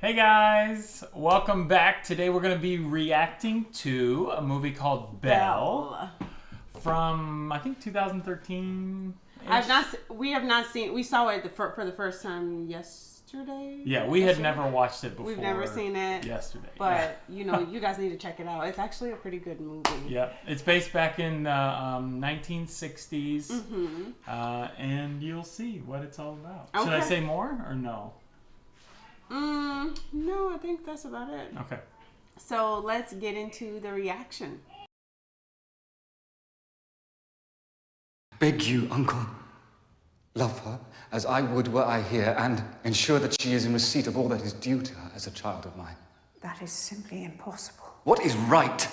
Hey guys, welcome back. Today we're going to be reacting to a movie called Belle, from I think 2013. I've not. We have not seen. We saw it the, for, for the first time yesterday. Yeah, we had never watched it before. We've never seen it. yesterday. But you know, you guys need to check it out. It's actually a pretty good movie. yeah, it's based back in the um, 1960s, Mm-hmm. uh, and you'll see what it's all about. Should I say more or no? Mm, no, I think that's about it. Okay. So let's get into the reaction. beg you, uncle, love her as I would were I here, and ensure that she is in receipt of all that is due to her as a child of mine. That is simply impossible. What is right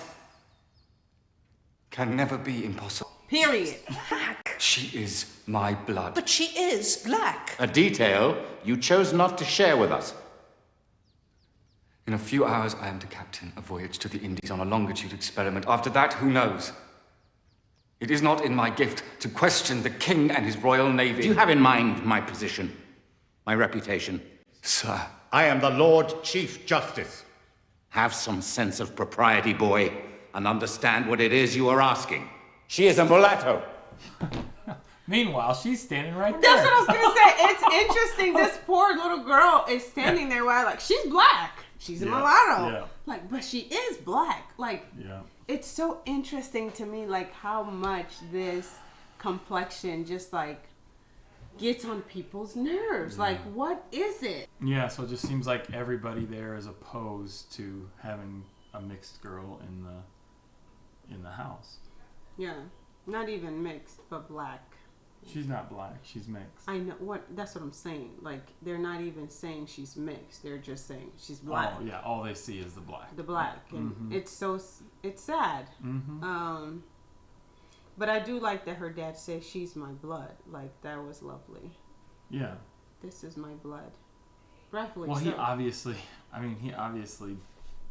can never be impossible. Period. Black. She is my blood. But she is black. A detail you chose not to share with us. In a few hours, I am to captain a voyage to the Indies on a longitude experiment. After that, who knows? It is not in my gift to question the king and his royal navy. Do you have in mind my position, my reputation? Sir, I am the Lord Chief Justice. Have some sense of propriety, boy, and understand what it is you are asking. She is a mulatto. Meanwhile, she's standing right there. That's what I was gonna say. It's interesting. This poor little girl is standing there while like she's black. She's a Yeah, mulatto. yeah. Like, but she is black. Like, Yeah. it's so interesting to me like how much this complexion just like gets on people's nerves like what is it Yeah, so it just seems like everybody there is opposed to having a mixed girl in the in the house. yeah not even mixed but black She's not black, she's mixed. i know what that's what i'm saying like they're not even saying she's mixed they're just saying she's black Oh, yeah, all they see is the black. the black and Mhm. it's so it's sad Mhm. um but i do like that her dad says she's my blood like that was lovely Yeah. this is my blood rightfully Well, so he obviously, I mean, he obviously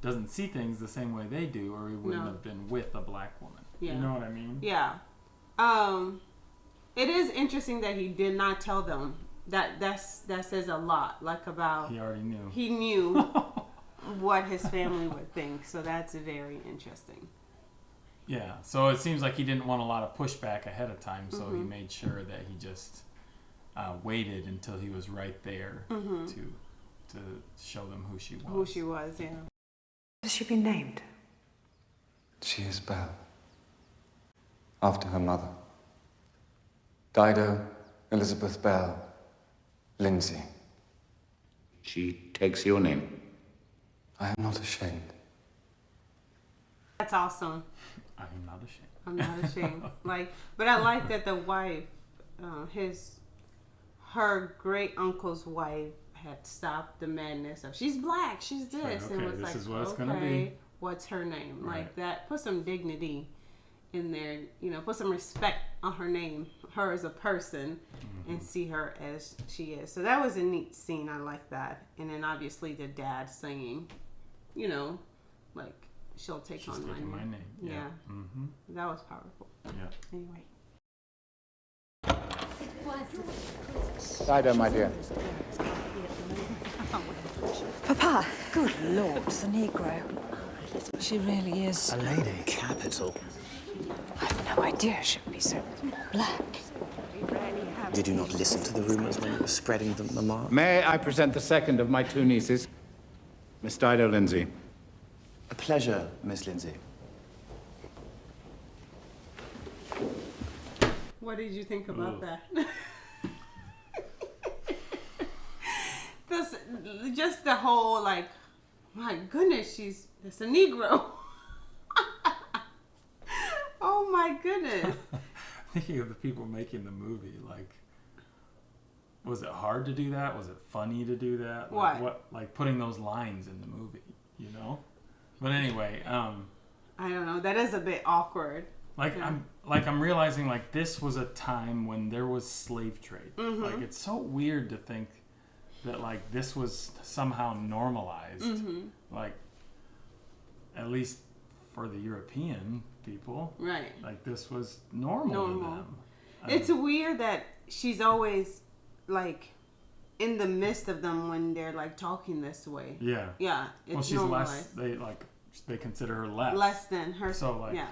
doesn't see things the same way they do, or he wouldn't No. have been with a black woman. Yeah. You know what I mean? Yeah. Um it is interesting that he did not tell them. That that's that says a lot like about He already knew. he knew what his family would think. So that's very interesting. yeah. So it seems like he didn't want a lot of pushback ahead of time, so he Mhm. made sure that he just uh, waited until he was right there Mhm. to to show them who she was. Who she was, yeah. Has she been named? she is Belle. After her mother. Dido Elizabeth Belle Lindsay. She takes your name. I am not ashamed. That's awesome. I'm not ashamed. I'm not ashamed. like, but I like that the wife, uh, his, her great uncle's wife, had stopped the madness of she's black, she's this, Like, and okay, was this like, is what it's okay, gonna be. what's her name? Right. Like that, put some dignity in there. You know, put some respect on her name, her as a person, Mm-hmm. and see her as she is. So that was a neat scene. I like that. And then obviously the dad singing, you know, like she'll take She's on my name. my name. Yeah. Yeah. Mm-hmm. That was powerful. Yeah. Anyway. Dido, my dear. Papa, good lord, the Negro. She really is. A lady. Capital. I've no idea she would be so black. Did you not listen to the rumors when you were spreading them, Mamma? May I present the second of my two nieces, Miss Dido Lindsay? A pleasure, Miss Lindsay. What did you think about oh. that? this, just the whole like, my goodness, she's it's a Negro. oh my goodness. Thinking of the people making the movie, like, was it hard to do that? Was it funny to do that? Like, What? What? Like putting those lines in the movie, you know? But anyway, um, I don't know. That is a bit awkward. like Yeah. I'm like I'm realizing like this was a time when there was slave trade. Mm-hmm. Like it's so weird to think that like this was somehow normalized. Mm-hmm. Like at least for the European people, Right. like this was normal, to Normal. them. It's weird that she's always like in the midst of them when they're like talking this way. Yeah. Yeah, it's Well, she's normalized. less. They like they consider her less. Less than her. So, like- yeah.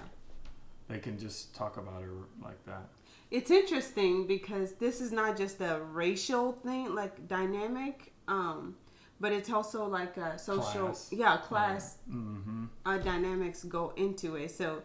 They can just talk about her like that. It's interesting because this is not just a racial thing, like dynamic, um, but it's also like a social, Class. yeah, class Mm-hmm. uh, dynamics go into it. So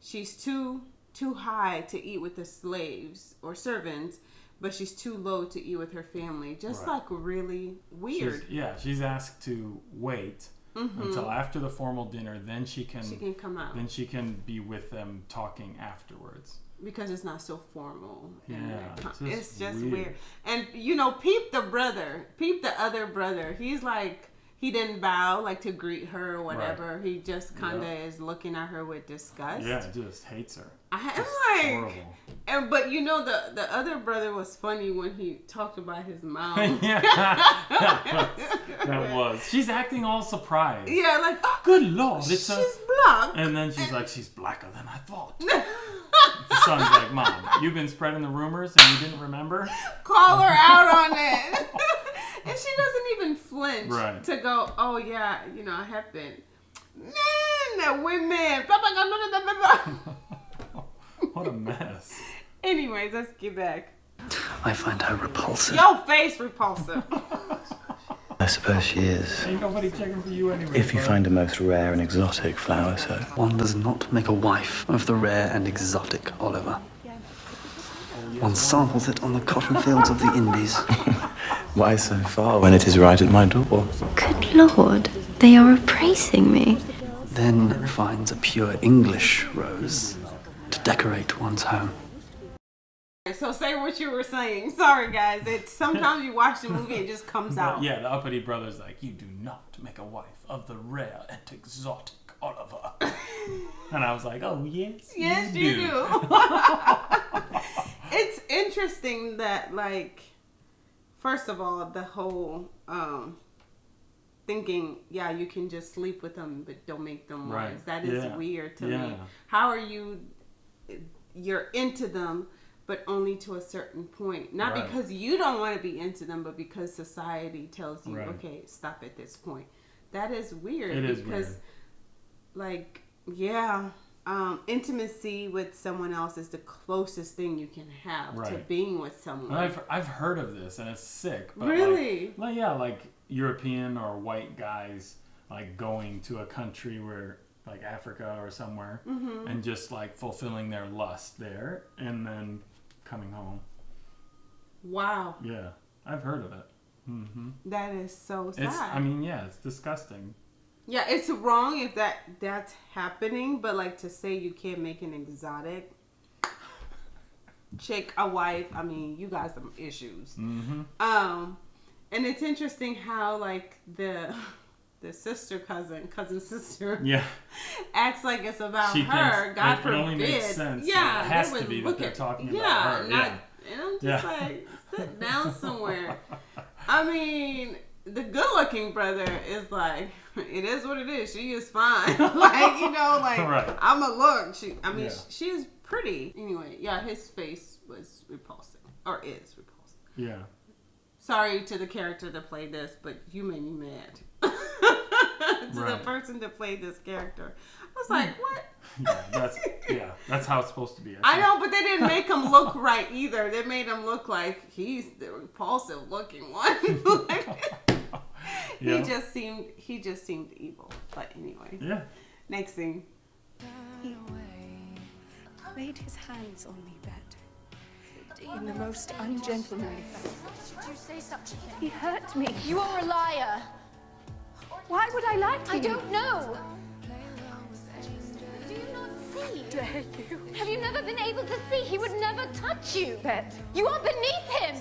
she's too too high to eat with the slaves or servants, but she's too low to eat with her family. Just Right. like really weird. She's, yeah, she's asked to wait until after the formal dinner. Then she can. Mm-hmm. she can come out then she can be with them talking afterwards. because it's not so formal. Yeah, it's just it's just weird. weird. And you know, peep the brother, peep the other brother. He's like he didn't bow like to greet her or whatever. He just kind of is looking at her with disgust. Yeah, he just hates her. I, I'm like, horrible. and but you know the the other brother was funny when he talked about his mom. yeah, that was. She's acting all surprised. yeah, like oh, Good lord, it's she's a. black. And then she's like, she's blacker than I thought. The son's like, Mom, you've been spreading the rumors and you didn't remember? call her out on it. And she doesn't even flinch Right. to go, oh, yeah, you know, I have been. Men, women, blah, blah, blah, blah, blah, blah, blah. What a mess. Anyways, let's get back. I find her repulsive. Your face repulsive. I suppose she is. Ain't nobody checking for you anyway. If you find a most rare and exotic flower, so. One does not make a wife of the rare and exotic Oliver. One samples it on the cotton fields of the Indies. Why so far when it is right at my door? Good lord, they are appraising me. Then finds a pure English rose to decorate one's home. so say what you were saying. Sorry, guys. It's sometimes you watch the movie it just comes out. Yeah, the uppity brother's like, you do not make a wife of the rare and exotic Oliver. and I was like, oh, yes. Yes, you, you do. do. it's interesting that, like, first of all, the whole um, thinking, yeah, you can just sleep with them, but don't make them Right. wives. That is Yeah. weird to Yeah. me. How are you? You're into them, but only to a certain point. Not Right. because you don't want to be into them, but because society tells you, Right. okay, stop at this point. That is weird. It is because weird. like yeah um intimacy with someone else is the closest thing you can have to being with someone And I've, I've heard of this and it's sick. But Really? Like, like, yeah, like European or white guys like going to a country where like Africa or somewhere Mm-hmm. and just like fulfilling their lust there and then coming home. wow Yeah, I've heard of it. hmm that is so sad It's I mean yeah, it's disgusting. Yeah it's wrong if that that's happening but like to say you can't make an exotic chick a wife i mean you got some issues hmm um and it's interesting how like the the sister cousin cousin sister Yeah, acts like it's about She her. thinks- God it forbid. only makes sense. Yeah, It has to would be that they're at- talking about yeah, her, Not, yeah. And I'm just Yeah. like, sit down somewhere. I mean, the good-looking brother is like, it is what it is. She is fine. like you know, like Right. I'm a look. She, I mean, Yeah. she is pretty. Anyway, yeah, his face was repulsive, or is repulsive. yeah. Sorry to the character that played this, but you made me mad. to the person that played this character. I was hmm. like, what? Yeah, that's yeah, that's how it's supposed to be. I think. know, but they didn't make him look right either. They made him look like he's the repulsive looking one. Like, Yeah. He just seemed he just seemed evil. But anyway, Yeah. next thing. He laid his hands on me, Bet, in the most ungentlemanly fashion. You say such a thing? He hurt me. You are a liar. Why would I lie to I you? don't know. Do you not see? dare you. Have you never been able to see? He would never touch you. Bet. You are beneath him.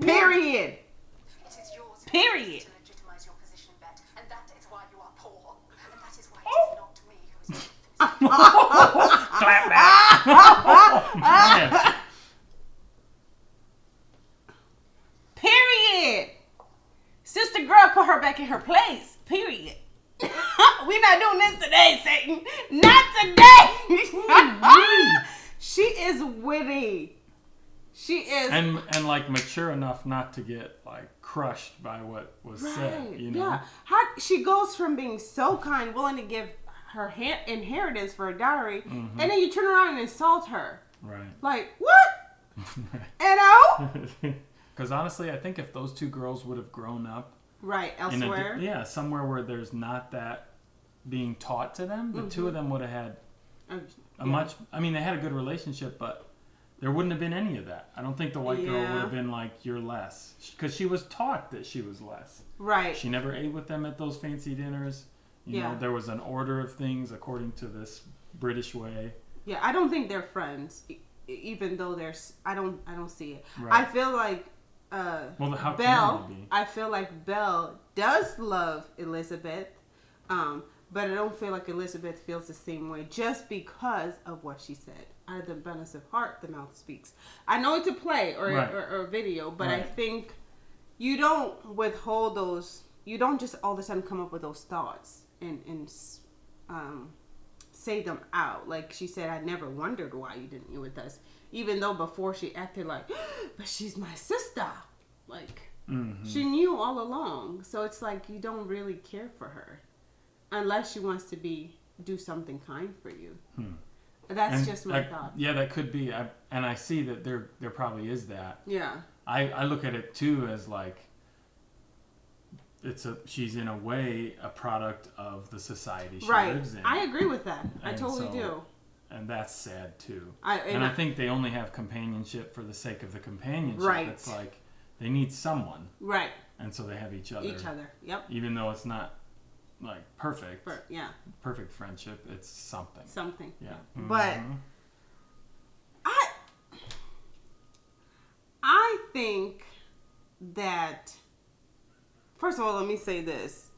Period. Period. Oh. Clap back. Period. Sister girl put her back in her place. Period. we not doing this today, Satan. Not today. she is witty. She is and and like mature enough not to get like crushed by what was said. You know. Yeah. How she goes from being so kind, willing to give her ha- inheritance for a dowry, Mhm. and then you turn around and insult her. Right. Like what? You know? Because honestly, I think if those two girls would have grown up Right, in a elsewhere. yeah, somewhere where there's not that being taught to them, the two Mhm. of them would have had Uh, a yeah. much. I mean, they had a good relationship, but there wouldn't have been any of that. I don't think the white girl would have been like, "You're less," because she was taught that she was less. Right. She never ate with them at those fancy dinners. You Yeah. know, there was an order of things according to this British way. Yeah, I don't think they're friends, even though there's. I don't. I don't see it. Right. I feel like. Uh, Well, how Belle. I feel like Belle does love Elizabeth, um, but I don't feel like Elizabeth feels the same way just because of what she said. Out of the abundance of heart, the mouth speaks. I know it's a play or Right. or, or a video, but I think you don't withhold those. You don't just all of a sudden come up with those thoughts and and um, say them out. Like she said, I never wondered why you didn't eat with us, even though before she acted like, but she's my sister. Like Mhm. she knew all along. So it's like you don't really care for her, unless she wants to be do something kind for you. Hmm. That's And just my that- thought. Yeah, that could be. I, and I see that there there probably is that. Yeah. I, I look at it too as like it's a she's in a way a product of the society she Right. lives in. I agree with that. I And totally so- do. And that's sad too. I- and and I I- think they only have companionship for the sake of the companionship. Right. It's like they need someone. Right. And so they have each other. Each other. Yep. Even though it's not like perfect. Per- yeah. Perfect friendship. It's something. Something. Yeah. But Mhm. I I think that first of all, let me say this.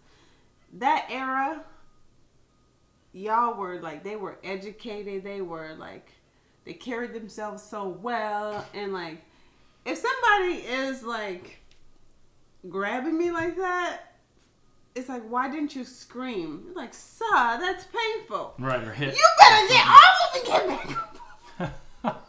That era y'all were like they were educated, they were like they carried themselves so well and like if somebody is like grabbing me like that, it's like why didn't you scream? You're like, "Sir, that's painful." Right, or hit. You better get off of me, get back up.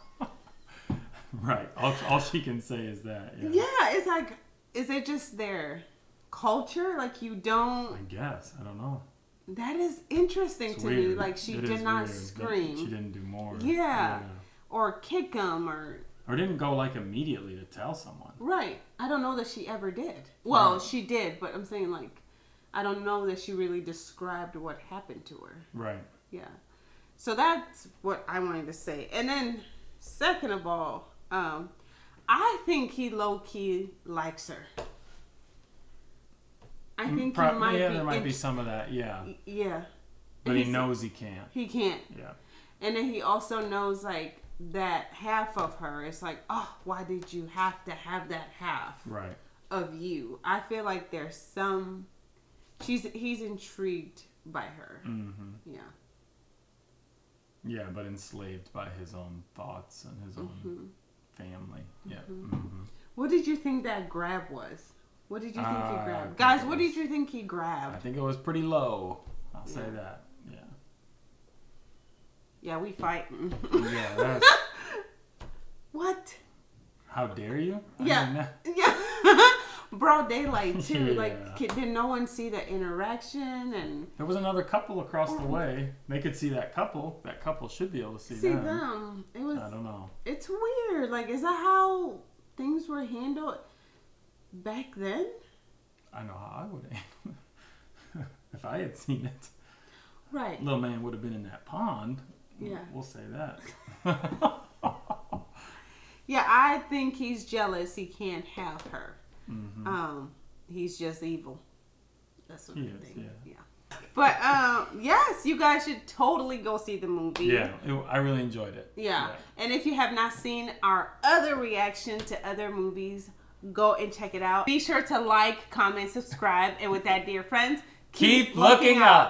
Right. All, all she can say is that. Yeah. Yeah, it's like, is it just their culture? Like you don't. I guess. I don't know. That is interesting It's to me. Like she It did not weird scream. She didn't do more. Yeah. Or kick them or Or didn't go like immediately to tell someone. right. I don't know that she ever did. Well, Right. she did, but I'm saying like, I don't know that she really described what happened to her. Right. Yeah. So that's what I wanted to say. And then, second of all, um, I think he low key likes her. I Mm, think prob- he might yeah, be. there might be some of that. Yeah. Yeah. But he knows he can't. He can't. Yeah. And then he also knows like that half of her. It's like, oh, why did you have to have that half Right. of you? I feel like there's some. She's he's intrigued by her. Mm-hmm. Yeah. Yeah, but enslaved by his own thoughts and his own Mhm. family. Yeah. Mhm. Mm-hmm. What did you think that grab was? What did you think Uh, he grabbed? Guys, it what did you think he grabbed? I think it was pretty low. I'll say that. Yeah. Yeah, we fighting. Yeah, that's. what? How dare you? I Yeah. mean, Yeah. Broad daylight too. Yeah. Like, did no one see the interaction and There was another couple across the oh. way. They could see that couple. That couple should be able to see, see them. them? It was. I don't know. It's weird. Like, is that how things were handled back then? I know how I would handle if I had seen it. Right. Little man would have been in that pond. Yeah. We'll say that. Yeah, I think he's jealous. He can't have her. Mhm. Um, he's just evil. That's what He I is, think. yeah. Yeah. But um, yes, you guys should totally go see the movie. yeah, it, I really enjoyed it. Yeah. And if you have not seen our other reaction to other movies, go and check it out. Be sure to like, comment, subscribe, and with that, dear friends, Keep looking up.